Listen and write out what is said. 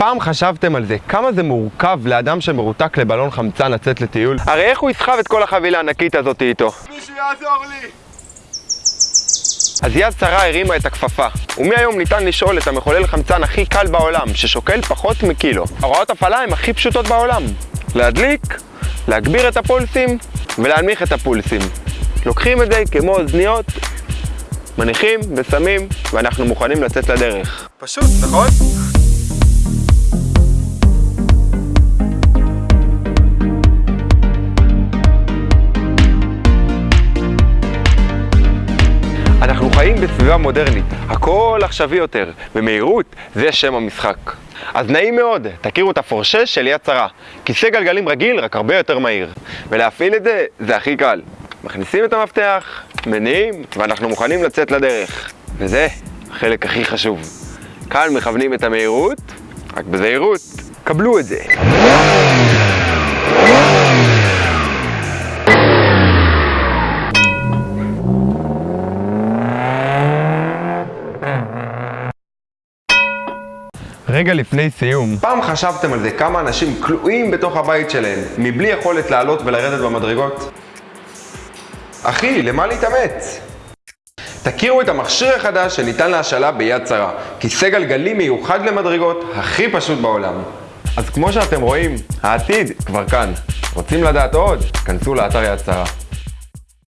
פעם חשבתם על זה, כמה זה מורכב לאדם שמרותק לבלון חמצן לצאת לטיול? הרי איך הוא יסחב את כל החבילה הענקית הזאת איתו? מישהו יעזור לי! אז יד שרה הרימה את הכפפה, ומהיום ניתן לשאול את המחולל חמצן הכי קל בעולם, ששוקל פחות מקילו. הוראות הפעלה הן הכי פשוטות בעולם. להדליק, להגביר את הפולסים ולהנמיך את הפולסים. לוקחים את זה כמו אוזניות, מניחים ושמים, ואנחנו מוכנים לצאת לדרך. פשוט, נכון? חיים בסביבה מודרנית, הכל עכשווי יותר, ומהירות זה שם המשחק. אז נעים מאוד, תכירו את הפורשה של יד שרה. כיסא גלגלים רגיל, רק הרבה יותר מהיר. ולהפעיל את זה, זה הכי קל. מכניסים את המפתח, מניעים, ואנחנו מוכנים לצאת לדרך. וזה החלק הכי חשוב. כאן מכוונים את המהירות, רק בזהירות, קבלו את זה. רגע לפני סיום, פעם חשבתם על זה כמה אנשים כלואים בתוך הבית שלהם, מבלי יכולת לעלות ולרדת במדרגות? אחי, למה להתאמץ? תכירו את המכשיר החדש שניתן להשאלה ביד שרה, כיסא גלגלי מיוחד למדרגות, הכי פשוט בעולם. אז כמו שאתם רואים, העתיד כבר כאן. רוצים לדעת עוד? כנסו לאתר יד שרה.